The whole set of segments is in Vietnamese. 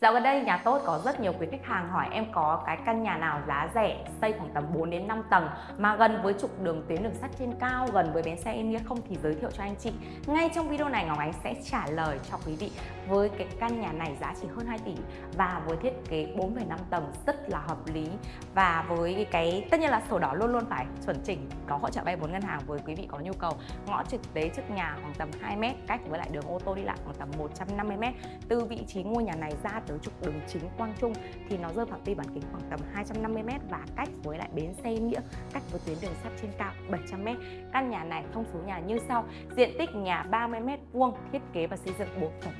Dạo gần đây nhà tốt có rất nhiều quý khách hàng hỏi em có cái căn nhà nào giá rẻ xây khoảng tầm 4 đến 5 tầng mà gần với trục đường tuyến đường sắt trên cao gần với bến xe Yên Nghĩa không thì giới thiệu cho anh chị. Ngay trong video này Ngọc Ánh sẽ trả lời cho quý vị với cái căn nhà này giá chỉ hơn 2 tỷ và với thiết kế 4,5 tầng rất là hợp lý và với cái tất nhiên là sổ đỏ luôn luôn phải chuẩn chỉnh có hỗ trợ vay vốn ngân hàng với quý vị có nhu cầu ngõ trực tế trước nhà khoảng tầm 2 m cách với lại đường ô tô đi lại khoảng tầm 150 m từ vị trí ngôi nhà này ra tới trục đường chính Quang Trung thì nó rơi phạm vi bán kính khoảng tầm 250m và cách với lại bến xe Nghĩa cách với tuyến đường sắt trên cao 700m. Căn nhà này thông số nhà như sau: diện tích nhà 30m vuông, thiết kế và xây dựng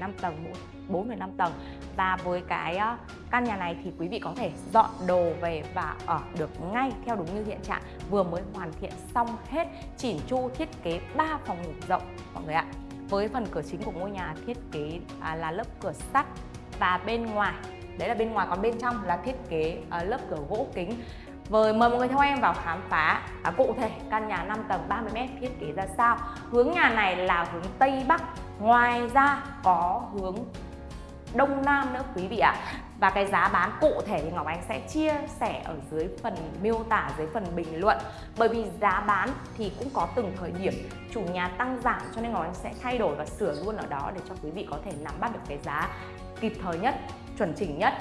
4,5 tầng, 4,5 tầng và với cái ờ, căn nhà này thì quý vị có thể dọn đồ về và ở được ngay theo đúng như hiện trạng vừa mới hoàn thiện xong hết chỉn chu thiết kế 3 phòng ngủ rộng mọi người ạ với phần cửa chính của ngôi nhà thiết kế à, là lớp cửa sắt và bên ngoài. Đấy là bên ngoài còn bên trong là thiết kế uh, lớp cửa gỗ kính. Với mời mọi người theo em vào khám phá. À, cụ thể căn nhà 5 tầng 30m thiết kế ra sao? Hướng nhà này là hướng Tây Bắc. Ngoài ra có hướng Đông Nam nữa quý vị ạ và cái giá bán cụ thể thì Ngọc anh sẽ chia sẻ ở dưới phần miêu tả dưới phần bình luận bởi vì giá bán thì cũng có từng thời điểm chủ nhà tăng giảm cho nên Ngọc anh sẽ thay đổi và sửa luôn ở đó để cho quý vị có thể nắm bắt được cái giá kịp thời nhất, chuẩn chỉnh nhất.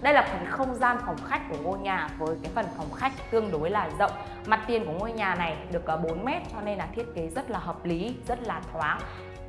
Đây là phần không gian phòng khách của ngôi nhà với cái phần phòng khách tương đối là rộng. Mặt tiền của ngôi nhà này được ờ, 4 mét cho nên là thiết kế rất là hợp lý, rất là thoáng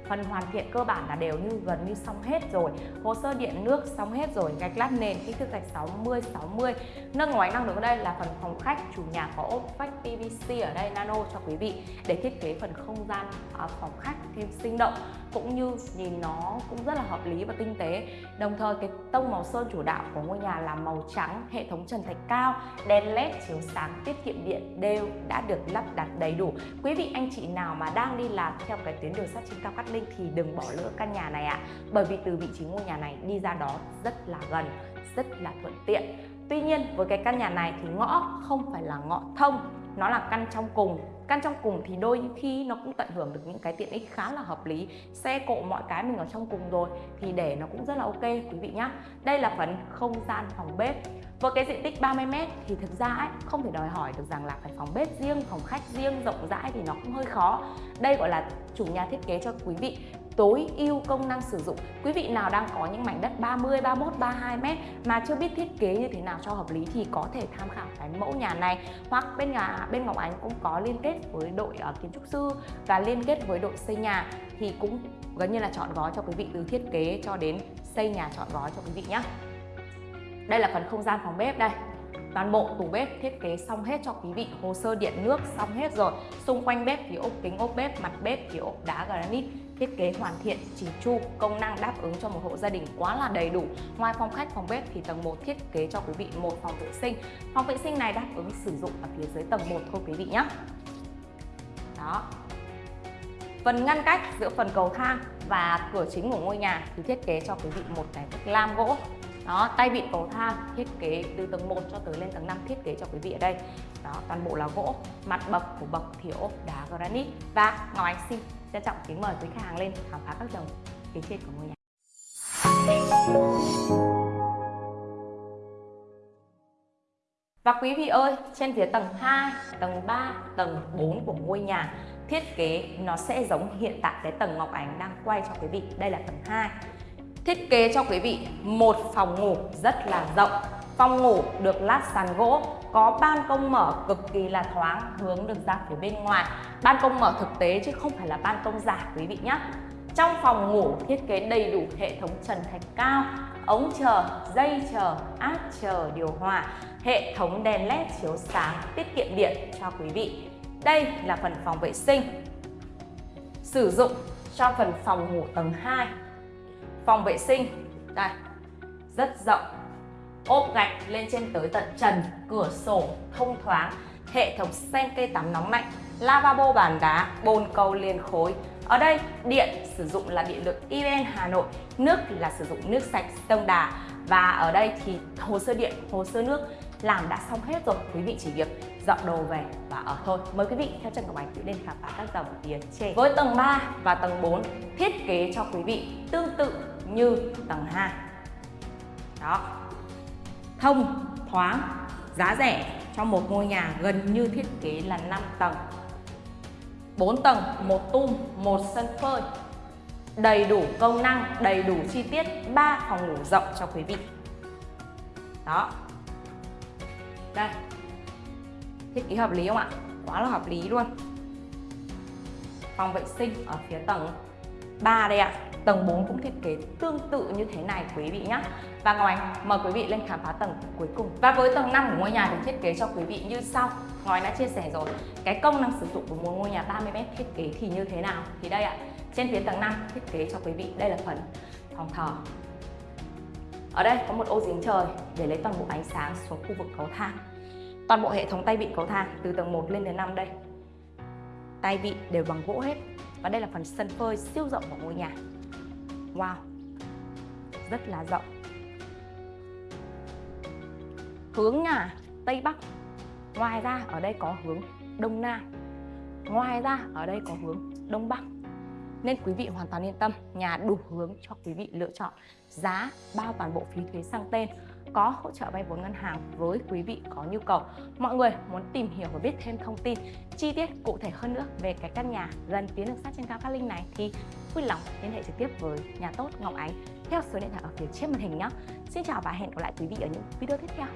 phần hoàn thiện cơ bản là đều như gần như xong hết rồi. Hồ sơ điện nước xong hết rồi gạch lát nền kích thước gạch 60 60 nâng ngoài năng được ở đây là phần phòng khách chủ nhà có ốp vách PVC ở đây nano cho quý vị để thiết kế phần không gian à, phòng khách thêm sinh động cũng như nhìn nó cũng rất là hợp lý và tinh tế. Đồng thời cái tông màu sơn chủ đạo của ngôi nhà là màu trắng hệ thống trần thạch cao đèn led chiếu sáng tiết kiệm điện đều đã được lắp đặt đầy đủ. Quý vị anh chị nào mà đang đi làm theo cái tuyến đường sắt trên cao cát linh thì đừng bỏ lỡ căn nhà này ạ à. bởi vì từ vị trí ngôi nhà này đi ra đó rất là gần, rất là thuận tiện Tuy nhiên, với cái căn nhà này thì ngõ không phải là ngõ thông nó là căn trong cùng. Căn trong cùng thì đôi khi nó cũng tận hưởng được những cái tiện ích khá là hợp lý. Xe cộ mọi cái mình ở trong cùng rồi thì để nó cũng rất là ok quý vị nhá. Đây là phần không gian phòng bếp. Với cái diện tích 30m thì thực ra ấy, không thể đòi hỏi được rằng là phải phòng bếp riêng, phòng khách riêng, rộng rãi thì nó cũng hơi khó. Đây gọi là chủ nhà thiết kế cho quý vị tối ưu công năng sử dụng. Quý vị nào đang có những mảnh đất 30, 31, 32 m mà chưa biết thiết kế như thế nào cho hợp lý thì có thể tham khảo cái mẫu nhà này hoặc bên nhà bên Ngọc Ánh cũng có liên kết với đội uh, kiến trúc sư và liên kết với đội xây nhà thì cũng gần như là chọn gói cho quý vị từ thiết kế cho đến xây nhà chọn gói cho quý vị nhé. Đây là phần không gian phòng bếp đây toàn bộ tủ bếp thiết kế xong hết cho quý vị, hồ sơ điện nước xong hết rồi. Xung quanh bếp thì ốp kính, ốp bếp, mặt bếp thì ốp đá granite. Thiết kế hoàn thiện chỉnh chu, công năng đáp ứng cho một hộ gia đình quá là đầy đủ. Ngoài phòng khách, phòng bếp thì tầng 1 thiết kế cho quý vị một phòng vệ sinh. Phòng vệ sinh này đáp ứng sử dụng ở phía dưới tầng 1 thôi quý vị nhé đó. Phần ngăn cách giữa phần cầu thang và cửa chính của ngôi nhà thì thiết kế cho quý vị một cái lam gỗ đó tay vịn cầu thang thiết kế từ tầng 1 cho tới lên tầng 5 thiết kế cho quý vị ở đây đó toàn bộ là gỗ mặt bậc của bậc thì ốp đá granite và ngọc ánh xin trân trọng kính mời quý khách hàng lên khám phá các tầng phía trên của ngôi nhà Và quý vị ơi, trên phía tầng 2, tầng 3, tầng 4 của ngôi nhà thiết kế nó sẽ giống hiện tại cái tầng Ngọc Ánh đang quay cho quý vị. Đây là tầng 2. Thiết kế cho quý vị một phòng ngủ rất là rộng. Phòng ngủ được lát sàn gỗ, có ban công mở cực kỳ là thoáng hướng được ra phía bên ngoài. Ban công mở thực tế chứ không phải là ban công giả quý vị nhé. Trong phòng ngủ thiết kế đầy đủ hệ thống trần thạch cao, ống chờ, dây chờ, áp chờ, điều hòa, hệ thống đèn led chiếu sáng tiết kiệm điện cho quý vị. Đây là phần phòng vệ sinh. Sử dụng cho phần phòng ngủ tầng 2 phòng vệ sinh. Đây, rất rộng. Ốp gạch lên trên tới tận trần, cửa sổ, thông thoáng, hệ thống sen cây tắm nóng lạnh, lavabo bàn đá, bồn cầu liền khối. Ở đây, điện sử dụng là điện lực EVN Hà Nội, nước là sử dụng nước sạch sông Đà. Và ở đây thì hồ sơ điện, hồ sơ nước làm đã xong hết rồi. Quý vị chỉ việc dọn đồ về và ở thôi. Mời quý vị theo chân của bánh tự lên khám phá các dòng tiền trên. Với tầng 3 và tầng 4 thiết kế cho quý vị tương tự như tầng 2 đó thông thoáng giá rẻ cho một ngôi nhà gần như thiết kế là 5 tầng 4 tầng, một tum, một sân phơi đầy đủ công năng, đầy đủ chi tiết, 3 phòng ngủ rộng cho quý vị. Đó. Đây. Thiết kế hợp lý không ạ? Quá là hợp lý luôn. Phòng vệ sinh ở phía tầng 3 đây ạ. Tầng 4 cũng thiết kế tương tự như thế này, quý vị nhé. Và Ngọc Ánh, mời quý vị lên khám phá tầng cuối cùng. Và với tầng 5 của ngôi nhà được thiết kế cho quý vị như sau. Ngọc Ánh đã chia sẻ rồi. Cái công năng sử dụng của một ngôi nhà 30m thiết kế thì như thế nào? Thì đây ạ. Trên phía tầng 5 thiết kế cho quý vị, đây là phần phòng thờ. Ở đây có một ô giếng trời để lấy toàn bộ ánh sáng xuống khu vực cầu thang. Toàn bộ hệ thống tay vịn cầu thang từ tầng 1 lên đến 5 đây. Tay vịn đều bằng gỗ hết. Và đây là phần sân phơi siêu rộng của ngôi nhà. Wow, rất là rộng. Hướng nhà Tây Bắc. Ngoài ra ở đây có hướng Đông Nam. Ngoài ra ở đây có hướng Đông Bắc nên quý vị hoàn toàn yên tâm nhà đủ hướng cho quý vị lựa chọn giá bao toàn bộ phí thuế sang tên có hỗ trợ vay vốn ngân hàng với quý vị có nhu cầu. Mọi người muốn tìm hiểu và biết thêm thông tin, chi tiết cụ thể hơn nữa về cái căn nhà gần tuyến đường sắt trên cao Cát Linh này thì vui lòng liên hệ trực tiếp với nhà tốt Ngọc Ánh theo số điện thoại ở phía trên màn hình nhé Xin chào và hẹn gặp lại quý vị ở những video tiếp theo.